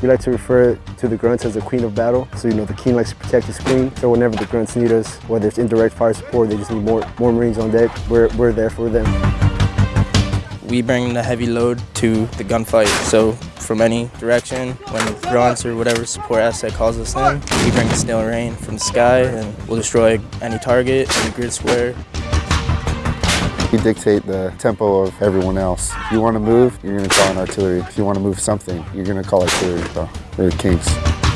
We like to refer to the grunts as the queen of battle. So, you know, the king likes to protect his queen. So whenever the grunts need us, whether it's indirect fire support, they just need more, more Marines on deck, we're, we're there for them. We bring the heavy load to the gunfight. So from any direction, when grunts or whatever support asset calls us in, we bring the snail rain from the sky and we'll destroy any target, any grid square. We dictate the tempo of everyone else. If you want to move, you're going to call an artillery. If you want to move something, you're going to call artillery. So we're the kings.